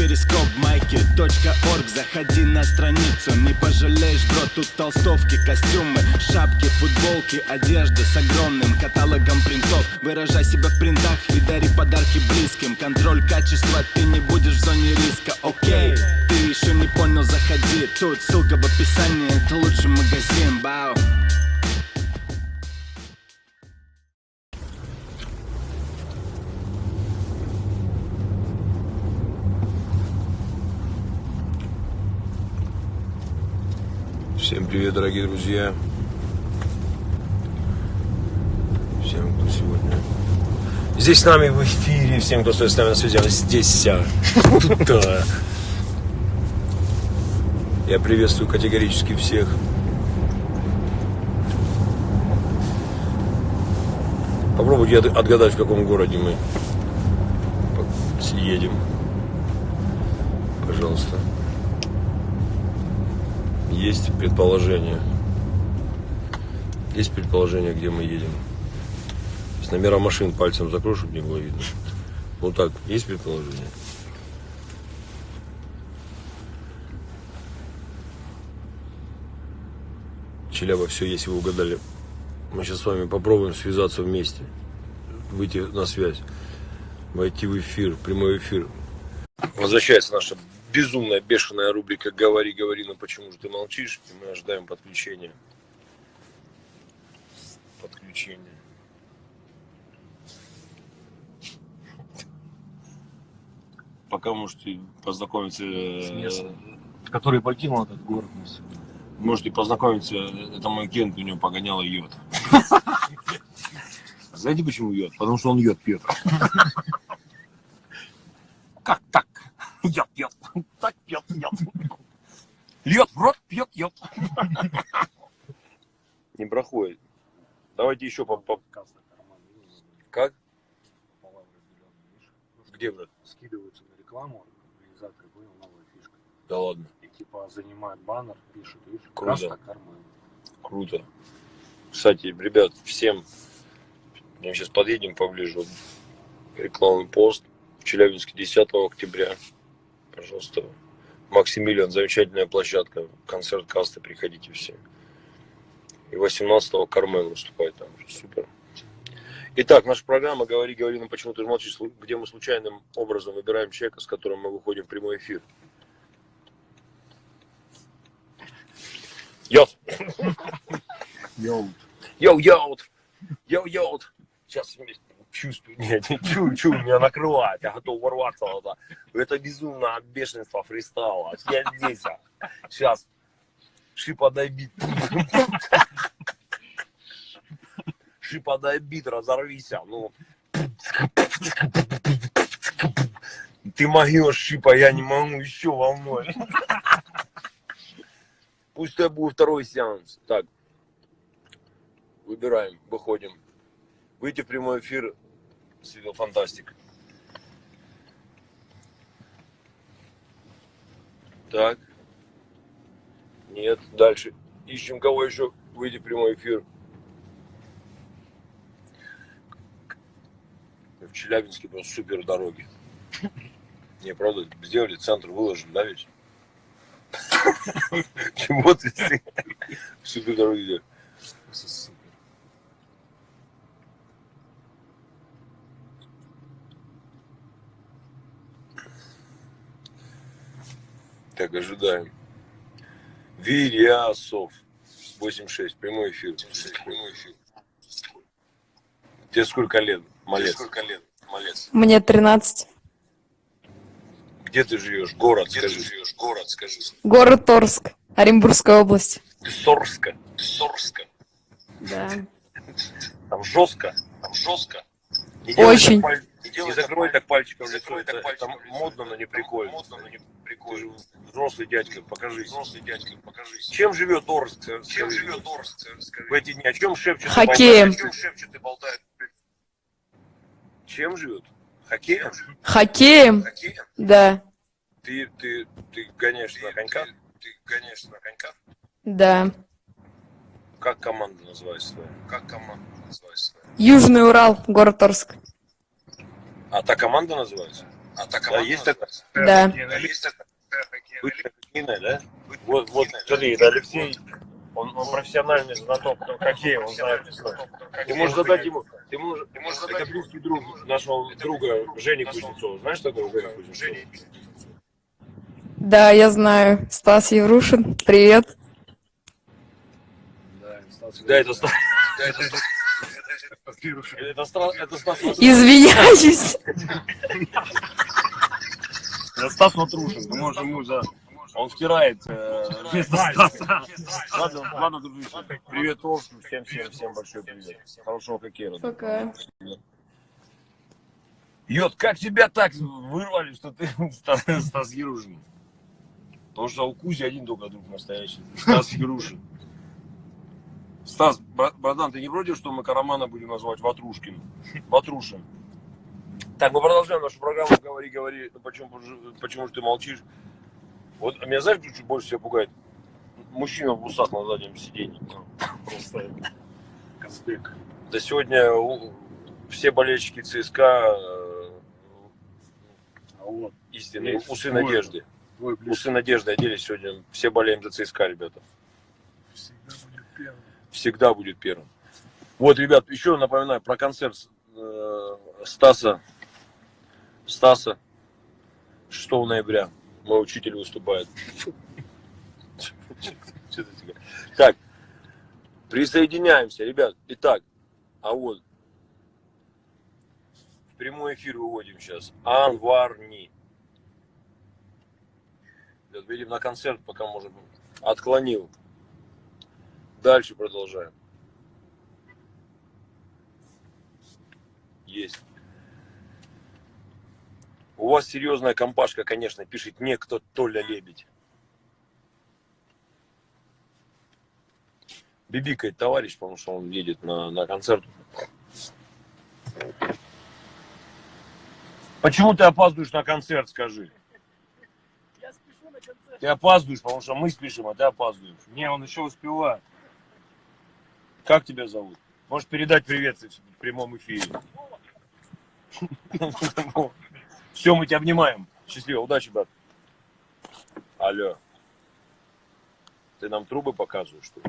перископ майки .орг. Заходи на страницу, не пожалеешь, бро Тут толстовки, костюмы, шапки, футболки Одежда с огромным каталогом принтов. Выражай себя в принтах и дари подарки близким. Контроль качества, ты не будешь в зоне риска, окей Ты еще не понял, заходи. Тут ссылка в описании, это лучший магазин, бау Всем привет, дорогие друзья. Всем, кто сегодня здесь с нами в эфире, всем, кто стоит с нами на связи, здесь, а, да. Я приветствую категорически всех. Попробуйте от- отгадать, в каком городе мы едем. Пожалуйста. Есть предположение. Есть предположение, где мы едем. С номера машин пальцем закрою, чтобы не было видно. Ну так, есть предположение? Челяба, все, если вы угадали. Мы сейчас с вами попробуем связаться вместе. Выйти на связь. Войти в эфир, прямой эфир. Возвращается наша безумная, бешеная рубрика «Говори, говори, но почему же ты молчишь?» И мы ожидаем подключения. Подключения. Пока можете познакомиться... С э, местом. который покинул этот город на сегодня. Можете познакомиться, это мой Кент, у него погоняла йод. Знаете почему йод? Потому что он йод пьет. Как так? Йод, йод. Так пьет, йод. Льет в рот, пьет, йод. Не проходит. Давайте еще по... по- Как? Где, брат? Скидываются на рекламу, организаторы понял новая фишка. Да ладно. И типа занимают баннер, пишут, видишь, Круто. Круто. Кстати, ребят, всем, мы сейчас подъедем поближе, рекламный пост в Челябинске 10 октября. Пожалуйста, Максимилиан, замечательная площадка, концерт касты, приходите все. И 18-го Кармен выступает там, супер. Итак, наша программа «Говори, говори, но почему ты молчишь», где мы случайным образом выбираем человека, с которым мы выходим в прямой эфир. Йот! Йоу. Йоу-йоу! Йоу-йоу! Сейчас чувствую, нет, не чую, чую, меня накрывает, я готов ворваться это, это безумное бешенство фристайла. Я здесь, а. сейчас, шипа бит. Шипа бит, разорвись, а, ну. Ты могешь, шипа, я не могу, еще волной. Пусть это будет второй сеанс. Так, выбираем, выходим. Выйти в прямой эфир с видео фантастик. Так. Нет, дальше. Ищем кого еще выйти в прямой эфир. В Челябинске просто супер дороги. Не, правда, сделали центр, выложили, да, ведь? Чего ты супер дороги? Супер. Так, ожидаем. Вильясов. 86, прямой эфир. Прямой эфир. Тебе сколько лет, малец? сколько лет, малец? Мне 13. Где ты живешь? Город, Где скажи. ты живешь? Город, скажи. Город Торск, Оренбургская область. Ты Сорска. Да. Там жестко. Там жестко. Не Очень. так паль- Не, закрывай так пальчиком в лицо. Это, это модно, но не прикольно. Модно, но не прикольно. Взрослый дядька, покажись. Взрослый дядька, покажись. Чем живет Орск? Чем живет Орск? В эти дни о чем шепчет? Хоккеем. чем шепчет и болтает? Чем живет? Хоккеем? Хоккеем? Хоккеем? Да. Ты, ты, ты гоняешь на коньках? Ты гоняешь на коньках? Да. Как команда называется твоя? Как команда называется твоя? Южный Урал, город Торск. А та команда называется? Да, есть такая? Да. Бывшая хоккейная, да? Вот, вот, смотри, это Алексей, он, он профессиональный знаток хоккея, он знает все. Ты можешь задать ему, ты можешь, ты можешь задать это близкий друг нашего друга Жени Кузнецова. Знаешь такого Женя Кузнецова? Да, я знаю. Стас Еврушин, привет. Да, это Стас. Это Стас, это Стас. Извиняюсь. Это Стас Матрушин. Мы можем ему за... Он стирает э, вместо Стаса. Ладно, ладно, дружище. Привет, Орску. Всем, всем, всем большой привет. Хорошего хоккея. Пока. Йод, как тебя так вырвали, что ты Стас, Стас Ерушин? Потому что у Кузи один только друг настоящий. Стас Ерушин. Стас, бра- братан, ты не против, что мы Карамана будем называть Ватрушкин? Ватрушин. Так, мы продолжаем нашу программу «Говори, говори». Ну, почему, же- почему же ты молчишь? Вот меня знаешь, что чуть больше всего пугает? Мужчина в усах на заднем сиденье. Просто Казбек. Да сегодня все болельщики ЦСКА э, А истинные, усы надежды. Усы надежды оделись сегодня. Все болеем за ЦСКА, ребята. Всегда будет первым. Вот, ребят, еще напоминаю про концерт э, Стаса. Стаса. 6 ноября. Мой учитель выступает. Так, присоединяемся, ребят. Итак, а вот в прямой эфир выводим сейчас. Анварни. Видим на концерт, пока можем. Отклонил. Дальше продолжаем. Есть. У вас серьезная компашка, конечно, пишет некто Толя Лебедь. Бибикает товарищ, потому что он едет на, на концерт. Почему ты опаздываешь на концерт, скажи? Ты опаздываешь, потому что мы спешим, а ты опаздываешь. Не, он еще успевает. Как тебя зовут? Можешь передать привет в прямом эфире. Все, мы тебя обнимаем. Счастливо, удачи, брат. Алло. Ты нам трубы показываешь, что?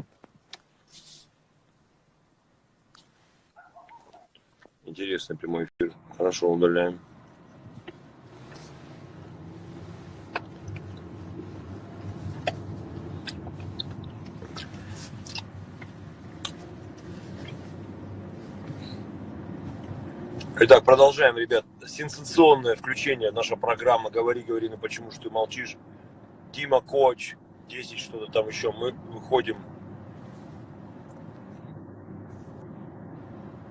Интересный прямой эфир. Хорошо, удаляем. Итак, продолжаем, ребят. Сенсационное включение. Наша программа «Говори, говори, ну почему же ты молчишь?» Дима Коч, 10 что-то там еще. Мы выходим.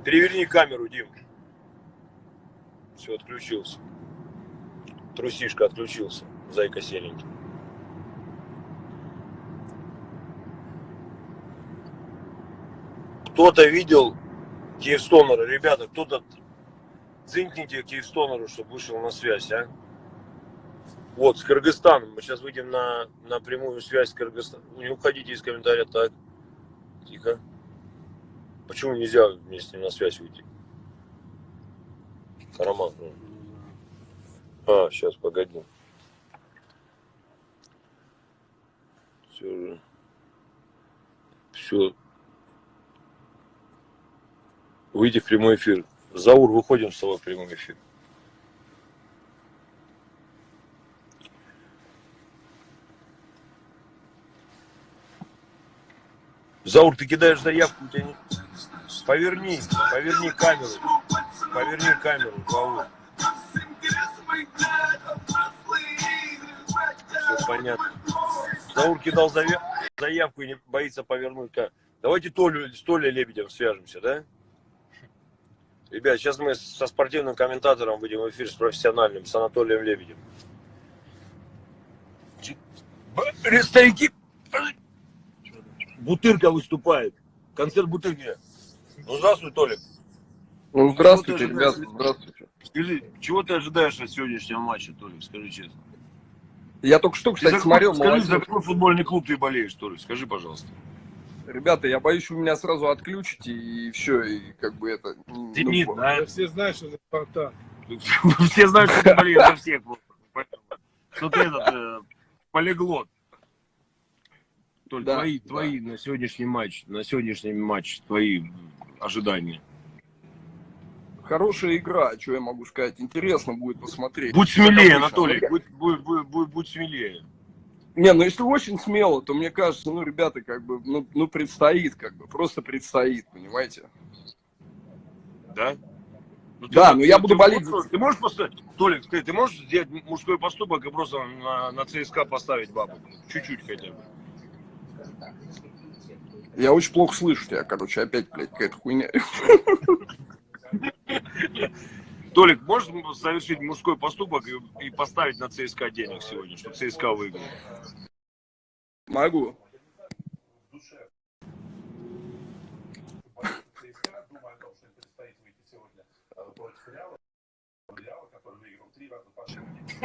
Переверни камеру, Дим. Все, отключился. Трусишка отключился. Зайка серенький. Кто-то видел Киевстонера, ребята, кто-то цинкните Киевстонеру, чтобы вышел на связь, а? Вот, с Кыргызстаном. Мы сейчас выйдем на, на прямую связь с Кыргызстаном. Не уходите из комментария, так. Тихо. Почему нельзя ним на связь выйти? Караман. ну. А, сейчас, погоди. Все же. Все. Выйди в прямой эфир. Заур, выходим с тобой в прямой эфир. Заур, ты кидаешь заявку, у тебя не... Поверни, поверни камеру. Поверни камеру, Заур. Все понятно. Заур кидал заявку и не боится повернуть. Давайте Толю, с Толей Лебедем свяжемся, да? Ребят, сейчас мы со спортивным комментатором выйдем в эфир с профессиональным, с Анатолием Лебедем. Старики, Бутырка выступает. Концерт Бутырки. Ну, здравствуй, Толик. Ну, здравствуйте, ожидаешь? здравствуйте. Скажи, чего ты ожидаешь от сегодняшнего матча, Толик? Скажи честно. Я только что, Ты кстати, за смотрел, скажи, молодежь. за какой футбольный клуб ты болеешь, Толик? Скажи, пожалуйста. Ребята, я боюсь, вы меня сразу отключите, и все, и как бы это... ну, Зенит, да? Все знают, что это Спартак. Все знают, что ты болеешь за всех. Что ты этот э, полиглот. Толь, Да, твои, да. твои на сегодняшний матч, на сегодняшний матч, твои ожидания. Хорошая игра, что я могу сказать. Интересно будет посмотреть. Будь смелее. Анатолий, будь, будь, будь, будь- будь смелее. Не, ну если очень смело, то мне кажется, ну, ребята, как бы, ну, ну предстоит, как бы, просто предстоит, понимаете? Да? Ну, Да, но я буду болеть можешь- Ты можешь поставить, Толик, ты, ты можешь сделать мужской поступок и просто на, на ЦСКА поставить бабу? Чуть-чуть хотя бы. Я очень плохо слышу тебя, короче, опять, блядь, какая-то хуйня. Толик, можешь совершить мужской поступок и, и поставить на ЦСКА денег сегодня, чтобы ЦСКА выиграл? Могу.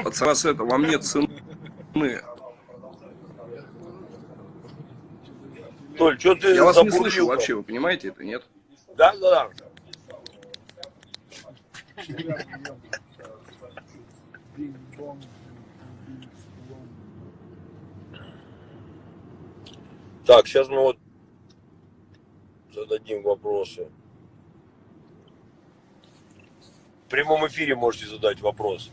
Пацаны, с это, вам нет цены. Толь, что ты Я вас не слышу вообще, вы понимаете это, нет? Да, да, да. Так, сейчас мы вот зададим вопросы. В прямом эфире можете задать вопрос.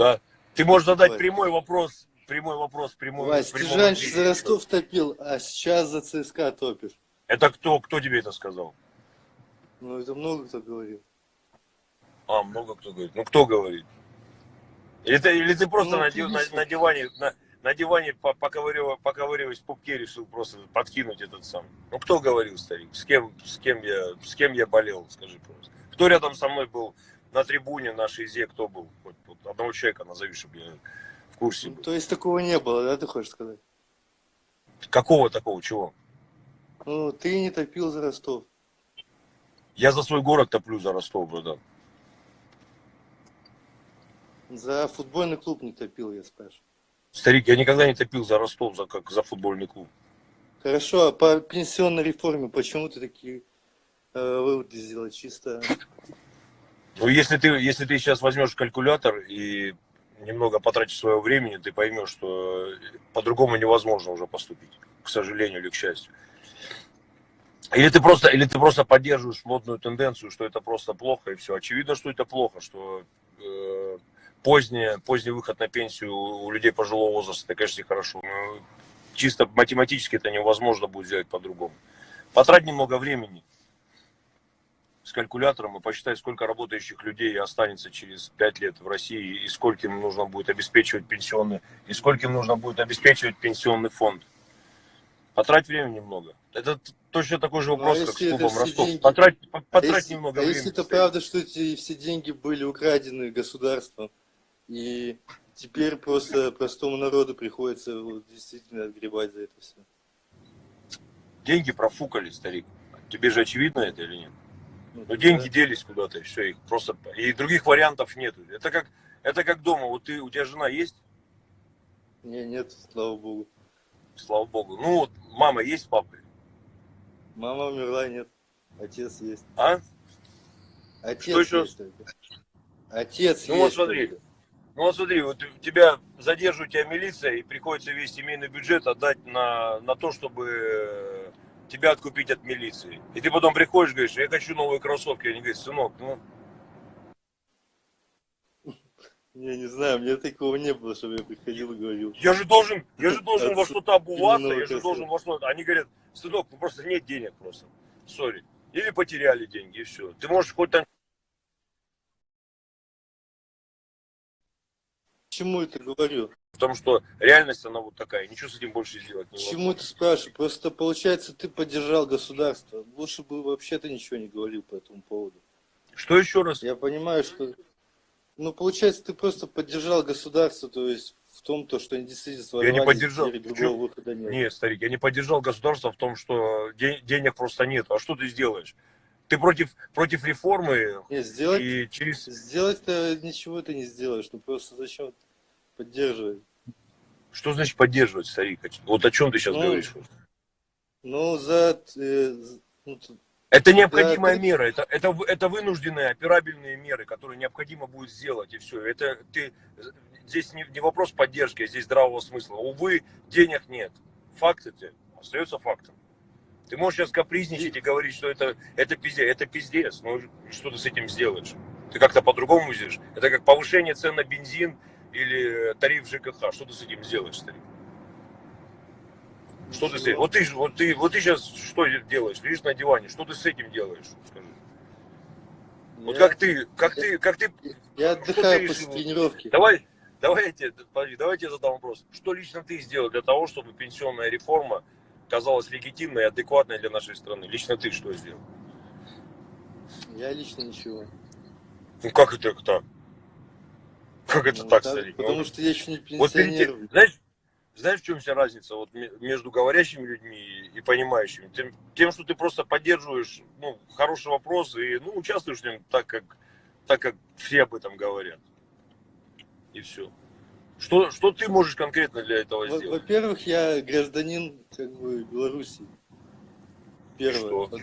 Да. Ты можешь задать Ой. прямой вопрос. Прямой вопрос, прямой Вась, в ты раньше за Ростов топил, а сейчас за ЦСКА топишь. Это кто? Кто тебе это сказал? Ну, это много кто говорил. А, много кто говорит. Ну, кто говорит? Или ты, или ты просто Ну, на, ты на- на диване, на, на диване по- поковыряв- поковыриваясь в пупке, решил просто подкинуть этот сам. Ну, кто говорил, старик? С кем, с кем, я, с кем я болел, скажи просто. Кто рядом со мной был на трибуне на Шизе, кто был? Хоть вот одного человека назови, чтобы я в курсе Ну, был. то есть такого не было, да, ты хочешь сказать? Какого такого, чего? Ну, ты не топил за Ростов. Я за свой город топлю за Ростов, братан. За футбольный клуб не топил, я спрашиваю. Старик, я никогда не топил за Ростов, за, как за футбольный клуб. Хорошо, а по пенсионной реформе почему ты такие э, выводы сделал чисто? Ну, если ты, если ты сейчас возьмешь калькулятор и немного потратишь своего времени, ты поймешь, что по-другому невозможно уже поступить, к сожалению или к счастью. Или ты просто, или ты просто поддерживаешь модную тенденцию, что это просто плохо и все. Очевидно, что это плохо, что э, поздний, поздний выход на пенсию у людей пожилого возраста, это, конечно, хорошо. Но чисто математически это невозможно будет сделать по-другому. Потрать немного времени с калькулятором и посчитай, сколько работающих людей останется через 5 лет в России, и сколько им нужно будет обеспечивать пенсионный, и сколько им нужно будет обеспечивать пенсионный фонд. Потрать время немного. Это точно такой же Ну, а вопрос, как с клубом Ростов. деньги? Потрать, по- А потрать если, немного а времени. если это правда, что эти все деньги были украдены государством, и теперь просто простому народу приходится вот действительно отгребать за это все? Деньги профукали, старик. Тебе же очевидно это или нет? Ну, Но деньги делись куда-то, и все, их просто... И других вариантов нету. Это как, это как дома. Вот ты, у тебя жена есть? Не, нет, слава богу. Слава богу. Ну вот, мама есть с папой? Мама умерла, нет. Отец есть. А? Отец Что есть. Отец Ну вот есть. смотри. только. Ну вот смотри, вот тебя задерживает тебя милиция, и приходится весь семейный бюджет отдать на, на то, чтобы тебя откупить от милиции. И ты потом приходишь, говоришь, я хочу новые кроссовки. Они говорят, сынок, ну, Не, не знаю, меня такого не было, чтобы я приходил и говорил. я же должен, я же должен во что-то обуваться, я же должен во что-то. Они говорят, сынок, ну просто нет денег просто. Сори. Или потеряли деньги, и все. Ты можешь хоть там Почему это говорю? Потому что реальность она вот такая, ничего с этим больше сделать невозможно. Почему ты спрашиваешь? Просто получается, ты поддержал государство. Лучше бы вообще-то ничего не говорил по этому поводу. Что еще раз? Я понимаю, что... Ну, получается, ты просто поддержал государство, то есть в том, то, что они действительно Я не поддержал. другого выхода нет. Нет, старик, я не поддержал государство в том, что де- денег просто нет. А что ты сделаешь? Ты против, против реформы Нет, сделать, и через... сделать-то ничего ты не сделаешь, ну просто зачем поддерживать? Что значит поддерживать, старик? Вот о чем ты сейчас Ну, говоришь? Ну, за... э, ну, Это необходимая ты- мера, это, это, это вынужденные, операбельные меры, которые необходимо будет сделать, и все. Это ты, здесь не, не вопрос поддержки, а здесь здравого смысла. Увы, денег нет. Факт это остается фактом. Ты можешь сейчас капризничать и говорить, что это, это пиздец. Это пиздец. Ну, что ты с этим сделаешь? Ты как-то по-другому сделаешь. Это как повышение цен на бензин или тариф ЖКХ. Что ты с этим сделаешь, старик? Что ты с этим? Вот ты, вот ты, вот ты сейчас что делаешь? Лежишь на диване. Что ты с этим делаешь? Скажи. Вот я- как ты, как ты, как ты, Я ты отдыхаю решил? после тренировки. давай, давай я тебе, давай я тебе задам вопрос. Что лично ты сделал для того, чтобы пенсионная реформа казалась легитимной и адекватной для нашей страны? Лично ты что сделал? Я лично ничего. Ну как это так? Как это Ну, так, старик? Ну, Потому что я еще не Вот пенсионер. тем- знаешь, знаешь, в чем вся разница вот ме- между говорящими людьми и- и понимающими? Тем, тем, что ты просто поддерживаешь ну, хороший вопрос и ну, участвуешь в нем так, как, так, как все об этом говорят. И все. Что, что ты можешь конкретно для этого сделать? Во-первых, я гражданин как бы Беларуси. Первое. что? Вот.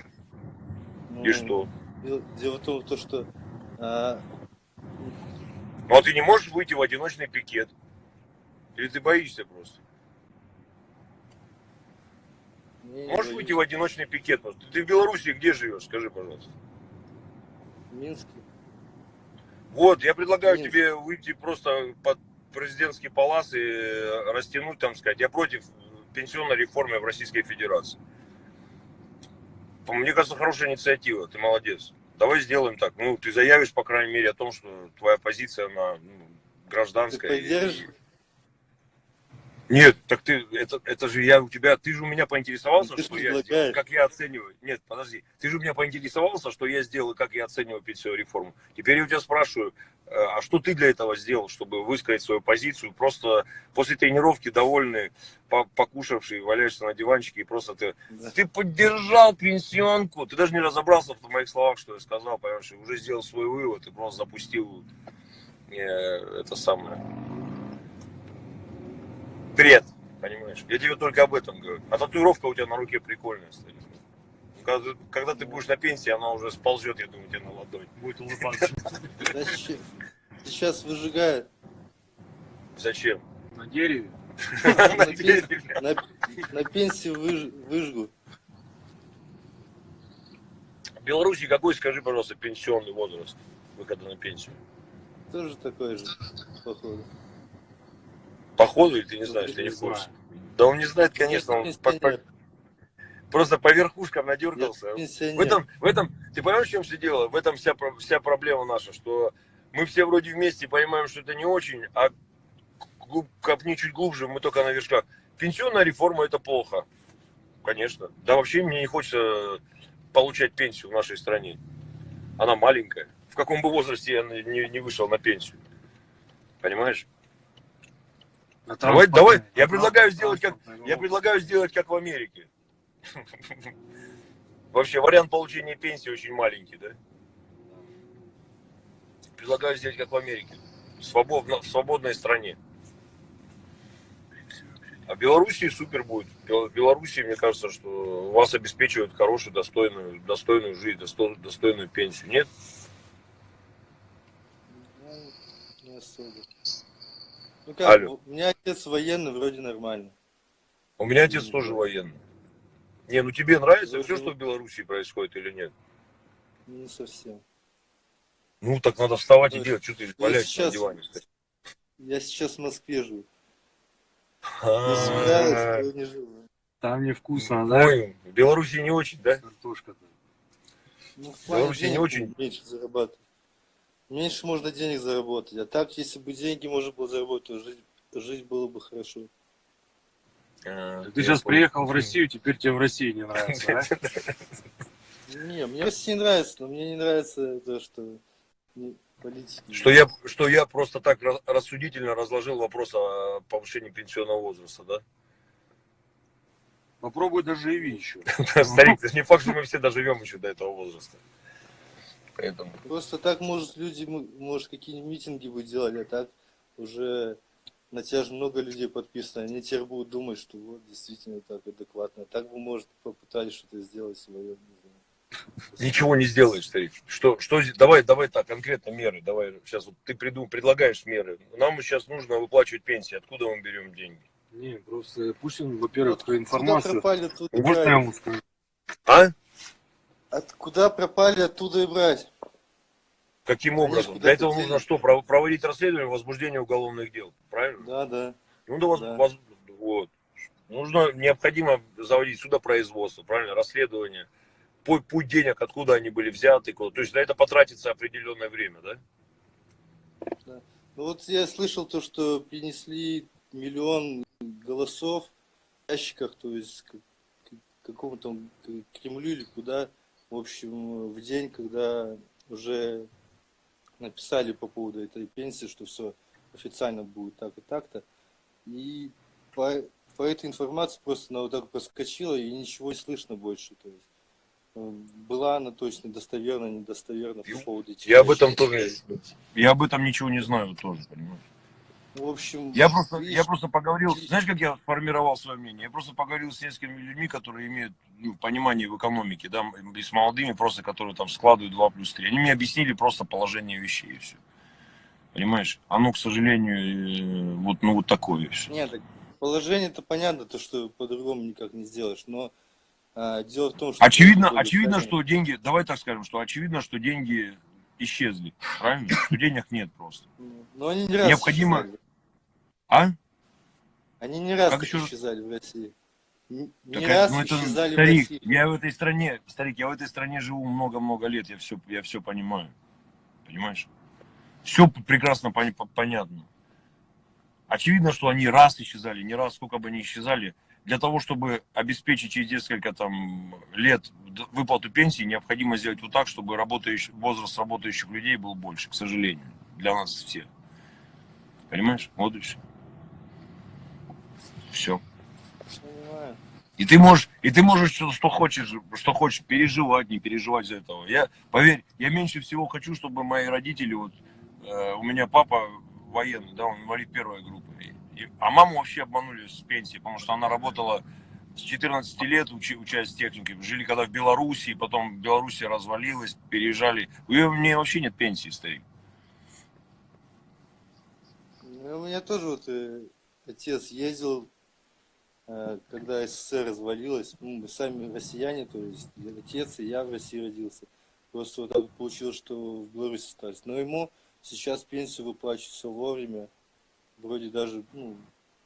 Ну, И что? дел- Дело в том, то, что а, Ну а ты не можешь выйти в одиночный пикет? Или ты боишься просто? не Можешь боюсь. выйти в одиночный пикет? просто? Ты в Беларуси где живешь? Скажи, пожалуйста. в Минске. Вот, я предлагаю Минск. тебе выйти просто под президентский палас и растянуть, там сказать, я против пенсионной реформы в Российской Федерации. Мне кажется, хорошая инициатива, ты молодец. Давай сделаем так. Ну, ты заявишь, по крайней мере, о том, что твоя позиция, она ну, Ты гражданская. и- поддержишь? Нет, так ты, это, это же я у тебя, ты же у меня поинтересовался, Ты ж что я сделал, как я оцениваю. Нет, подожди, ты же у меня поинтересовался, что я сделал и как я оцениваю пенсионную реформу. Теперь я у тебя спрашиваю, э, а что ты для этого сделал, чтобы высказать свою позицию? Просто после тренировки довольный, по- покушавший, валяешься на диванчике и просто ты, Да. ты поддержал пенсионку. Ты даже не разобрался в моих словах, что я сказал, понимаешь, уже сделал свой вывод и просто запустил э, это самое бред, понимаешь? Я тебе только об этом говорю. А татуировка у тебя на руке прикольная стоит. Когда, ты- когда ты будешь на пенсии, она уже сползет, я думаю, тебе на ладонь. Будет улыбаться. Зачем? Сейчас выжигают. Зачем? На дереве. На На, дереве. пен- на- на пенсию выж- выжгут. В Беларуси какой, скажи, пожалуйста, пенсионный возраст выхода на пенсию? Тоже такой же, походу. Походу, или ты не знаешь, ты не в курсе? Да он не знает, конечно, он по- по- просто по верхушкам надергался. В этом, в этом, ты понимаешь, в чем все дело? В этом вся, вся проблема наша, что мы все вроде вместе понимаем, что это не очень, а глуб- копни чуть глубже, мы только на вершках. Пенсионная реформа это плохо. Конечно. Да вообще мне не хочется получать пенсию в нашей стране. Она маленькая. В каком бы возрасте я не, не вышел на пенсию. Понимаешь? Давай, давай, я предлагаю сделать как, я предлагаю сделать как в Америке. Вообще вариант получения пенсии очень маленький, да? Предлагаю сделать как в Америке. Свободно, в свободной стране. А в Белоруссии супер будет. В Белоруссии, мне кажется, что вас обеспечивают хорошую, достойную, достойную жизнь, достойную, достойную пенсию. Нет? Ну, не особо. Ну как, Алло. у меня отец военный, вроде нормально. У меня отец тоже военный. Не, ну тебе нравится Ну, все, что в Белоруссии происходит или нет? Не совсем. Ну, так надо вставать и Ну, делать. Что ты валяешься на сейчас- диване? кстати? Я сейчас в Москве живу. А, не живу. Там невкусно, да? Ой, в Беларуси не очень, да? Картошка-то. Ну, в Беларуси не очень. меньше зарабатывать. Меньше можно денег заработать. А так, если бы деньги можно было заработать, то жить, жить было бы хорошо. А, Ты сейчас понял. приехал в Россию, теперь тебе в России не нравится, да? Не, мне Россия нравится, но мне не нравится то, что Не, политики. Что я, что я просто так ра- рассудительно разложил вопрос о повышении пенсионного возраста, да? Попробуй доживи еще. Старик, это не факт, что мы все доживем еще до этого возраста. Поэтому. Просто так, может, люди, может, какие-нибудь митинги бы делали, а так уже на тебя же много людей подписано. Они теперь будут думать, что вот действительно так адекватно. Так бы, может, попытались что-то сделать свое. Ничего не сделаешь, старик. Что, что, здесь- давай, давай так, конкретно меры. Давай, сейчас вот ты придум, предлагаешь меры. Нам сейчас нужно выплачивать пенсии. Откуда мы берем деньги? Не, просто пусть он, во-первых, Вот информацию... пропали, Можно я ему скажу? А? От куда пропали, оттуда и брать. Каким Конечно, образом? куда Для этого нужно что? Пров- Проводить расследование, возбуждение уголовных дел. Правильно? Да, да. Ну да, воз- Да. воз- вот. Нужно, необходимо заводить судопроизводство, правильно, расследование. Путь, путь денег, откуда они были взяты, куда. То есть на это потратится определенное время, да? Ну вот я слышал то, что принесли миллион голосов в ящиках, то есть к, к какому-то Кремлю или куда, в общем, в день, когда уже написали по поводу этой пенсии, что все официально будет так и так-то. И по, по этой информации просто она вот так проскочила, и ничего не слышно больше. То есть, э, была она точно достоверна, недостоверна по поводу этих Я об этом тоже, я об этом ничего не знаю тоже, понимаешь? В общем, Я просто, видишь, я просто поговорил, знаешь, как я сформировал свое мнение? Я просто поговорил с несколькими людьми, которые имеют ну, понимание в экономике, да, и с молодыми просто, которые там складывают 2 плюс 3. Они мне объяснили просто положение вещей и все. Понимаешь? Оно, к сожалению, э, вот, ну, вот такое все. Нет, так положение-то понятно, то, что по-другому никак не сделаешь, но а, дело в том, что... Очевидно, очевидно, что деньги, давай так скажем, что очевидно, что деньги исчезли, правильно? Что денег нет просто. Но они не раз Необходимо- исчезали. А? Они не раз Как еще исчезали в России. Не, Так, раз ну, это, исчезали в старик, России. я в этой стране, старик, я в этой стране живу много-много лет, я все, я все понимаю, понимаешь? Все прекрасно пон- по- понятно. Очевидно, что они раз исчезали, не раз, сколько бы они исчезали, для того, чтобы обеспечить через несколько там лет выплату пенсии, необходимо сделать вот так, чтобы работающий, возраст работающих людей был больше, к сожалению, для нас всех. Понимаешь? Вот и все. Все. И ты можешь, и ты можешь что, что хочешь, что хочешь переживать, не переживать за этого. Я, поверь, я меньше всего хочу, чтобы мои родители, вот, э, у меня папа военный, да, он инвалид первой группы. И- и- а маму вообще обманули с пенсии, потому что она работала с 14 лет, учи, учась технике. Жили когда в Белоруссии, потом Белоруссия развалилась, переезжали. У меня вообще нет пенсии, старик. Ну, У меня тоже вот э, отец ездил, когда СССР развалилась. Ну, мы сами россияне, то есть отец и я в России родился. Просто вот так получилось, что в Беларуси остались. Но ему сейчас пенсию выплачивают все вовремя. Вроде даже, ну,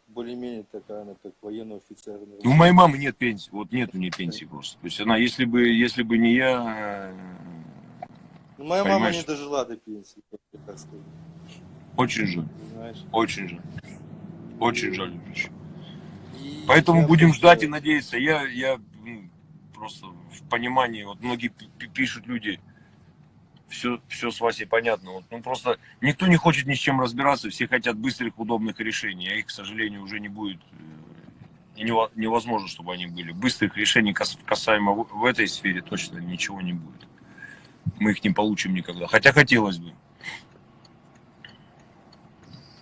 более-менее такая она, как военный офицер. на Ну, У моей мамы нет пенсии, вот нет у нее пенсии просто. То есть она, если бы, если бы не я, э, Ну, моя мама понимаешь? не дожила до пенсии, так скажу. очень жаль, очень жаль. Очень жаль. Ильич. Поэтому будем ждать и надеяться. Я, я ну, просто в понимании, вот многие пи- пи- пишут люди, все, все с Васей понятно. Вот, ну просто никто не хочет ни с чем разбираться, все хотят быстрых, удобных решений, а их, к сожалению, уже не будет. э, И нево- невозможно, чтобы они были. Быстрых решений кас- касаемо в этой сфере точно ничего не будет. Мы их не получим никогда. Хотя хотелось бы.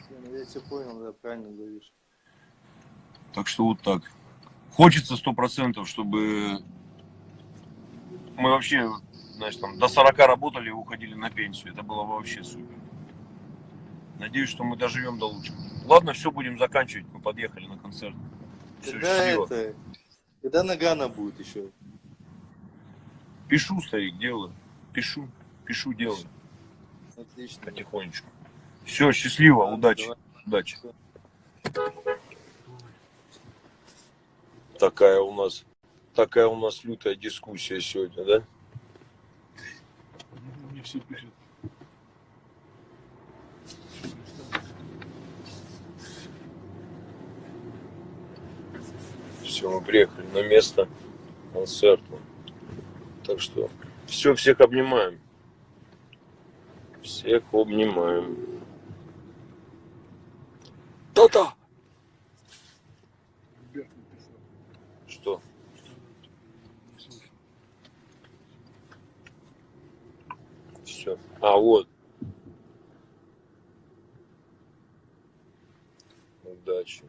Я, я тебя понял, да, правильно говоришь. Так что вот так. Хочется сто процентов, чтобы мы вообще, знаешь, там до 40 работали и уходили на пенсию. Это было бы вообще супер. Надеюсь, что мы доживем до лучшего. Ладно, все, будем заканчивать. Мы подъехали на концерт. Все, Когда счастливо. это, когда Нагана будет еще? Пишу, старик, делаю. Пишу, пишу, делаю. Отлично. Потихонечку. Все, счастливо, Ладно, удачи. давай. Удачи. Такая у нас, такая у нас лютая дискуссия сегодня, да? Мне все пишут. Все, мы приехали на место концерта. Так что все, всех обнимаем. Всех обнимаем. Да-да. Что? Все. А, вот. Удачи.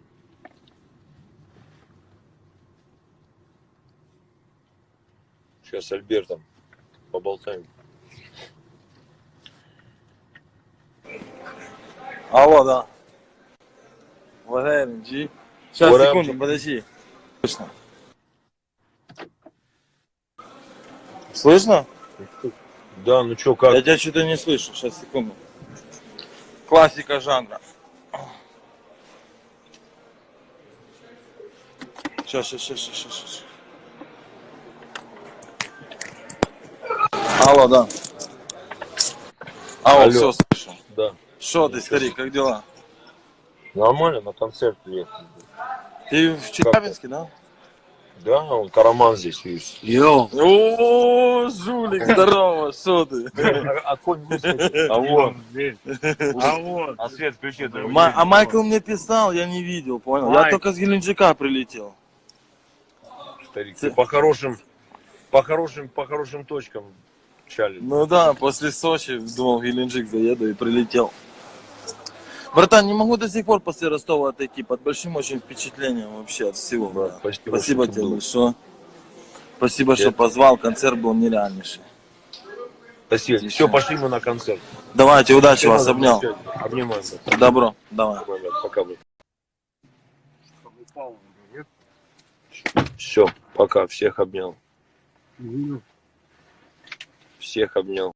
Сейчас с Альбертом поболтаем. Алло, да. Валерий, G. Сейчас, up, секунду, подожди. Слышно? Слышно? Да, ну чё, как? Я тебя что-то не слышу. Сейчас, секунду. Классика жанра. Сейчас, сейчас, сейчас, сейчас, сейчас. Алло, да. Алло, Алло. все слышу. Да. Что ты, старик, как дела? Нормально, на концерт приехал. Ты в Челябинске, да? Да, он караман здесь, видишь. Йоу. О, жулик, здорово, что ты? А конь А вот. А вот. А свет включи. а Майкл мне писал, я не видел, понял? Я только с Геленджика прилетел. Старик, ты по хорошим, по хорошим, по хорошим точкам чали. Ну да, после Сочи думал, Геленджик заеду и прилетел. Братан, не могу до сих пор после Ростова отойти, под большим очень впечатлением вообще от всего. Да, да. спасибо, Спасибо тебе большое. Спасибо, что позвал, концерт был нереальнейший. Спасибо. Здесь Все, пошли мы на концерт. Давайте, удачи вас, Всё, обнял. Обнимаем. брат. Добро, давай. Брат, Пока, брат. Все, пока, всех обнял. Всех обнял.